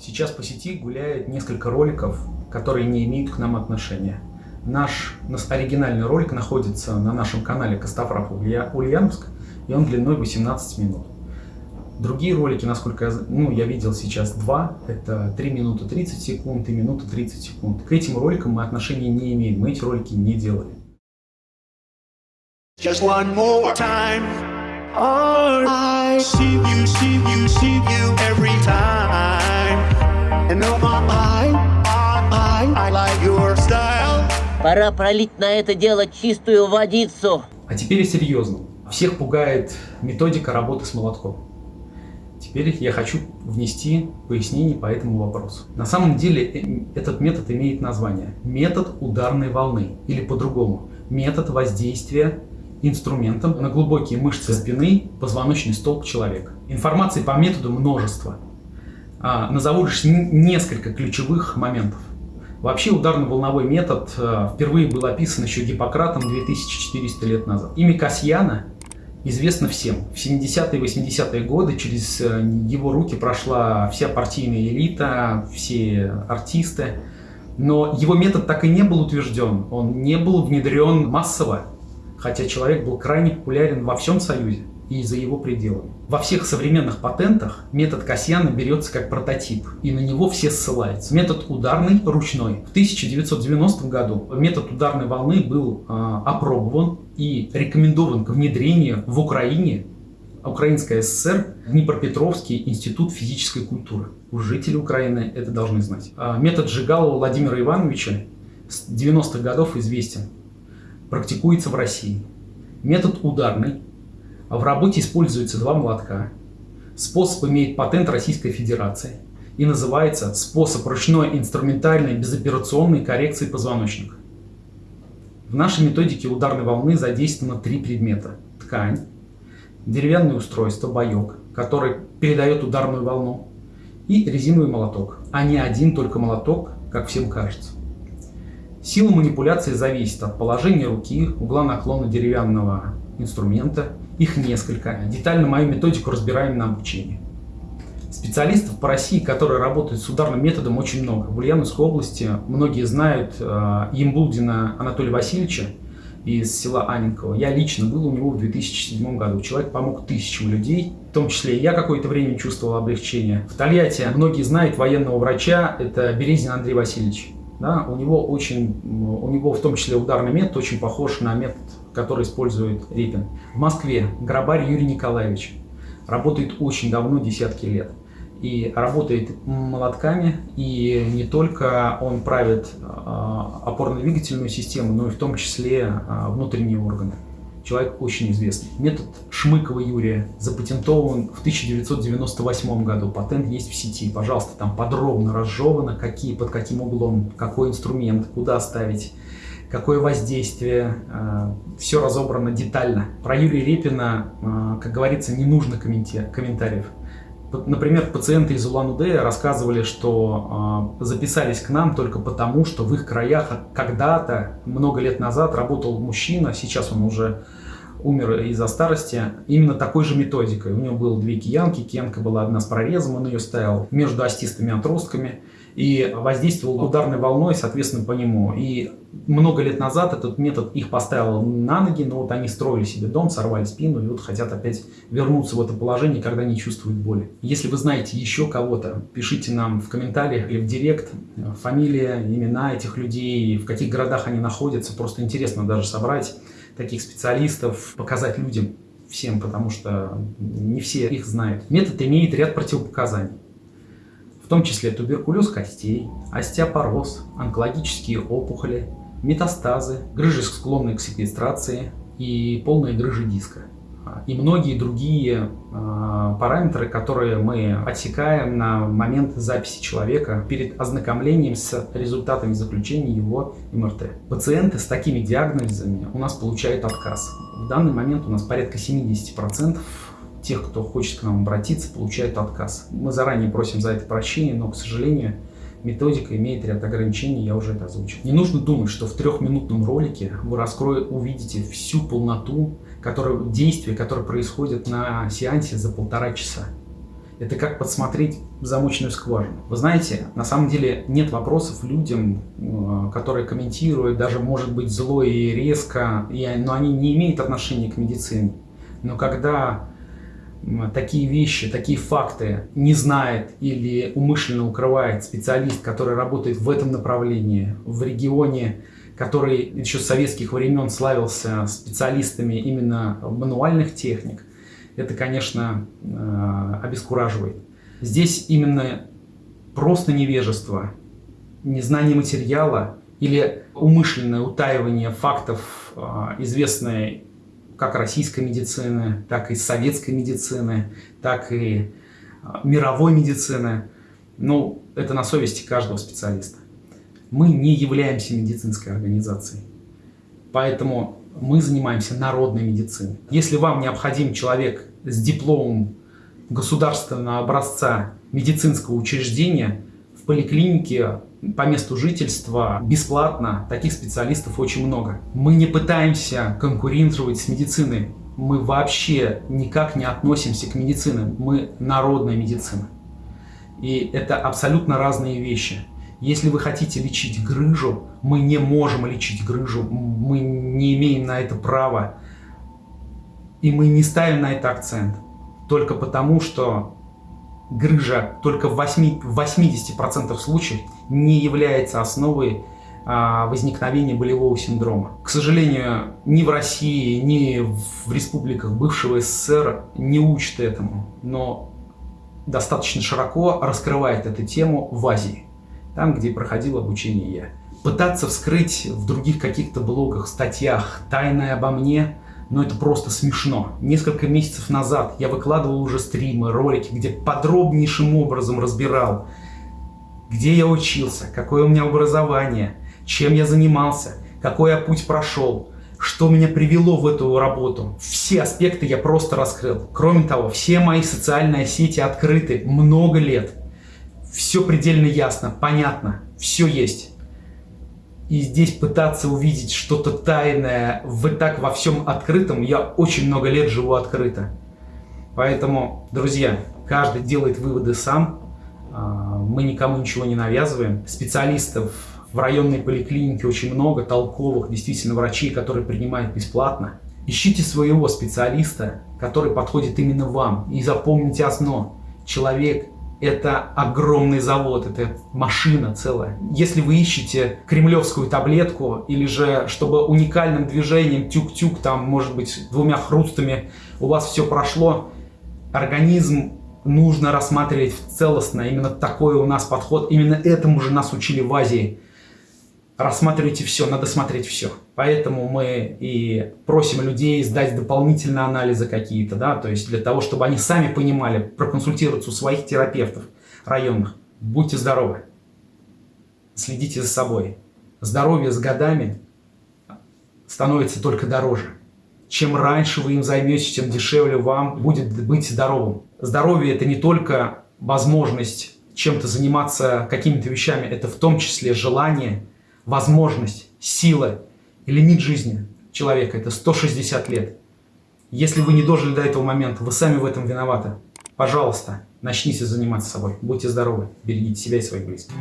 Сейчас по сети гуляет несколько роликов, которые не имеют к нам отношения. Наш оригинальный ролик находится на нашем канале Костофрав Ульяновск, и он длиной 18 минут. Другие ролики, насколько я, ну, я видел сейчас два, это 3 минуты 30 секунд и минута 30 секунд. К этим роликам мы отношения не имеем, мы эти ролики не делали. Just one more time. Oh, I see you, see you, see you every time. And oh, I, I, I like your style. Пора пролить на это дело чистую водицу. А теперь серьезно. Всех пугает методика работы с молотком. Теперь я хочу внести пояснение по этому вопросу. На самом деле э, этот метод имеет название метод ударной волны или по-другому метод воздействия инструментом на глубокие мышцы спины, позвоночный столб человека. Информации по методу множество. А, назову лишь несколько ключевых моментов. Вообще ударно-волновой метод а, впервые был описан еще Гиппократом 2400 лет назад. Имя Касьяна известно всем. В 70-е и 80-е годы через э, его руки прошла вся партийная элита, все артисты. Но его метод так и не был утвержден, он не был внедрен массово, хотя человек был крайне популярен во всем Союзе и за его пределами. Во всех современных патентах метод Касьяна берется как прототип, и на него все ссылаются. Метод ударный, ручной. В 1990 году метод ударной волны был э, опробован и рекомендован к внедрению в Украине Украинская ССР, Днепропетровский институт физической культуры. Уж жители Украины это должны знать. А, метод Жигалова Владимира Ивановича с 90-х годов известен. Практикуется в России. Метод ударный, а в работе используются два молотка. Способ имеет патент Российской Федерации и называется способ ручной инструментальной безоперационной коррекции позвоночника. В нашей методике ударной волны задействовано три предмета. Ткань, деревянное устройство, боек, который передает ударную волну, и резиновый молоток, а не один только молоток, как всем кажется. Сила манипуляции зависит от положения руки, угла наклона деревянного инструмента их несколько. Детально мою методику разбираем на обучении. Специалистов по России, которые работают с ударным методом, очень много. В Ульяновской области многие знают э, Анатолия Васильевича из села Аненково. Я лично был у него в 2007 году. Человек помог тысячам людей, в том числе и я какое-то время чувствовал облегчение. В Тольятти многие знают военного врача, это Березин Андрей Васильевич. Да, у него очень, у него в том числе ударный метод очень похож на метод который использует Репин. В Москве Грабарь Юрий Николаевич работает очень давно, десятки лет. И работает молотками, и не только он правит а, опорно-двигательную систему, но и в том числе а, внутренние органы. Человек очень известный. Метод Шмыкова Юрия запатентован в 1998 году. Патент есть в сети. Пожалуйста, там подробно разжевано, какие, под каким углом, какой инструмент, куда ставить какое воздействие, э, все разобрано детально. Про Юрия Репина, э, как говорится, не нужно комментариев. Например, пациенты из Улан-Удэ рассказывали, что э, записались к нам только потому, что в их краях когда-то, много лет назад, работал мужчина, сейчас он уже умер из-за старости, именно такой же методикой. У него было две киянки, киянка была одна с прорезом, он ее ставил между остистыми отростками и воздействовал ударной волной, соответственно, по нему. И много лет назад этот метод их поставил на ноги, но вот они строили себе дом, сорвали спину и вот хотят опять вернуться в это положение, когда не чувствуют боли. Если вы знаете еще кого-то, пишите нам в комментариях или в директ фамилия, имена этих людей, в каких городах они находятся. Просто интересно даже собрать таких специалистов, показать людям всем, потому что не все их знают. Метод имеет ряд противопоказаний в том числе туберкулез костей, остеопороз, онкологические опухоли, метастазы, грыжи, склонные к секвестрации и полные грыжи диска. И многие другие э, параметры, которые мы отсекаем на момент записи человека перед ознакомлением с результатами заключения его МРТ. Пациенты с такими диагнозами у нас получают отказ. В данный момент у нас порядка 70% тех, кто хочет к нам обратиться, получают отказ. Мы заранее просим за это прощения, но, к сожалению, методика имеет ряд ограничений, я уже это озвучил. Не нужно думать, что в трехминутном ролике вы раскроете, увидите всю полноту которое, действия, которые происходят на сеансе за полтора часа. Это как подсмотреть замочную скважину. Вы знаете, на самом деле нет вопросов людям, э, которые комментируют, даже может быть зло и резко, но они не имеют отношения к медицине. Но когда такие вещи, такие факты не знает или умышленно укрывает специалист, который работает в этом направлении, в регионе, который еще с советских времен славился специалистами именно мануальных техник, это, конечно, э, обескураживает. Здесь именно просто невежество, незнание материала или умышленное утаивание фактов, э, известной как российской медицины, так и советской медицины, так и э, мировой медицины. Ну, это на совести каждого специалиста. Мы не являемся медицинской организацией. Поэтому мы занимаемся народной медициной. Если вам необходим человек с дипломом государственного образца медицинского учреждения, в поликлинике по месту жительства бесплатно, таких специалистов очень много. Мы не пытаемся конкурировать с медициной, мы вообще никак не относимся к медицине, мы народная медицина. И это абсолютно разные вещи. Если вы хотите лечить грыжу, мы не можем лечить грыжу, мы не имеем на это права. И мы не ставим на это акцент. Только потому, что грыжа только в, 8, в 80% случаев не является основой а, возникновения болевого синдрома. К сожалению, ни в России, ни в республиках бывшего СССР не учат этому, но достаточно широко раскрывает эту тему в Азии там, где проходил обучение я. Пытаться вскрыть в других каких-то блогах, статьях тайное обо мне, но это просто смешно. Несколько месяцев назад я выкладывал уже стримы, ролики, где подробнейшим образом разбирал, где я учился, какое у меня образование, чем я занимался, какой я путь прошел, что меня привело в эту работу. Все аспекты я просто раскрыл. Кроме того, все мои социальные сети открыты много лет все предельно ясно, понятно, все есть. И здесь пытаться увидеть что-то тайное в так во всем открытом, я очень много лет живу открыто. Поэтому, друзья, каждый делает выводы сам, а, мы никому ничего не навязываем. Специалистов в районной поликлинике очень много, толковых, действительно врачей, которые принимают бесплатно. Ищите своего специалиста, который подходит именно вам. И запомните одно, человек это огромный завод, это машина целая. Если вы ищете кремлевскую таблетку, или же, чтобы уникальным движением тюк-тюк, там, может быть, двумя хрустами у вас все прошло, организм нужно рассматривать целостно. Именно такой у нас подход, именно этому же нас учили в Азии рассматривайте все, надо смотреть все. Поэтому мы и просим людей сдать дополнительные анализы какие-то, да, то есть для того, чтобы они сами понимали, проконсультироваться у своих терапевтов районных. Будьте здоровы, следите за собой. Здоровье с годами становится только дороже. Чем раньше вы им займетесь, тем дешевле вам будет быть здоровым. Здоровье – это не только возможность чем-то заниматься какими-то вещами, это в том числе желание – возможность, сила и лимит жизни человека – это 160 лет. Если вы не дожили до этого момента, вы сами в этом виноваты. Пожалуйста, начните заниматься собой. Будьте здоровы, берегите себя и своих близких.